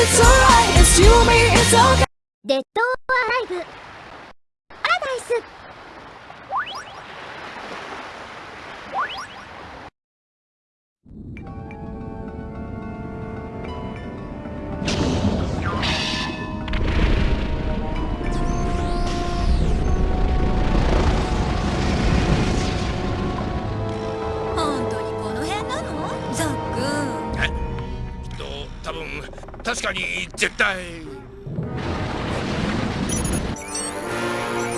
it's alright, it's you, me, it's okay. デッド・オア・ライフ確かに絶対。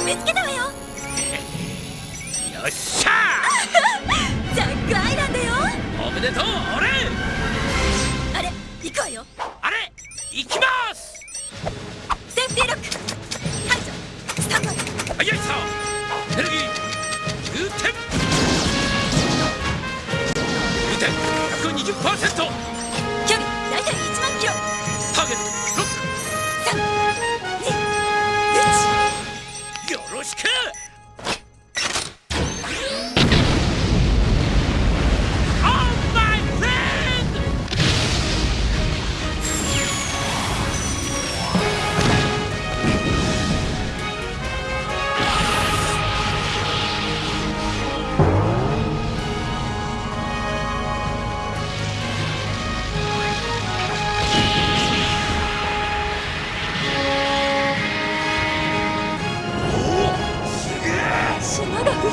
見つけたわよ。よっしゃザックアイランドよ。ーおめでとう俺！あれ行くわよ。あれ？行きます！セーフティーロック。排除。スタンバイ。はいよいしょ！エネルギー充填充填120%よしく！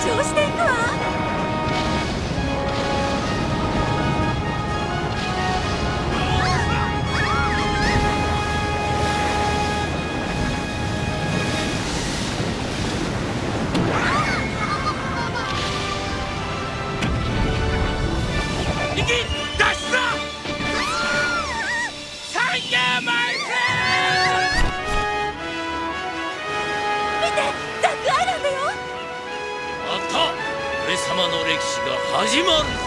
上していくわ。右脱様の歴史が始まる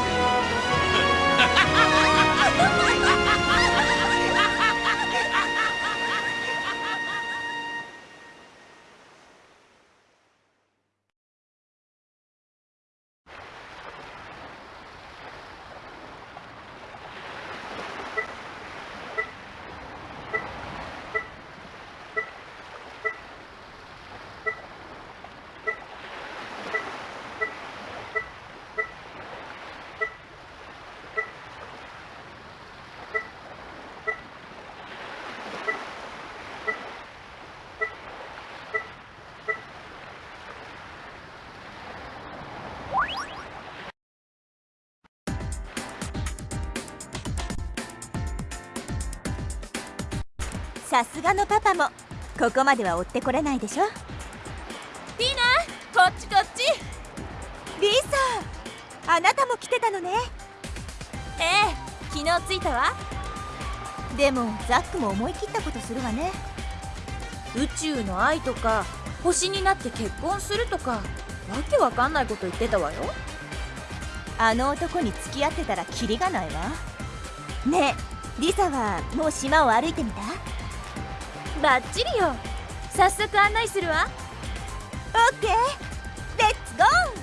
さすがのパパもここまでは追ってこれないでしょ。ティーナこっちこっち。リサあなたも来てたのね。ええ昨日着いたわ。でもザックも思い切ったことするわね。宇宙の愛とか星になって結婚するとかわけわかんないこと言ってたわよ。あの男に付き合ってたらキリがないわ。ねえリサはもう島を歩いてみた？バッチリよ。早速案内するわ。オッケー。レッツゴー。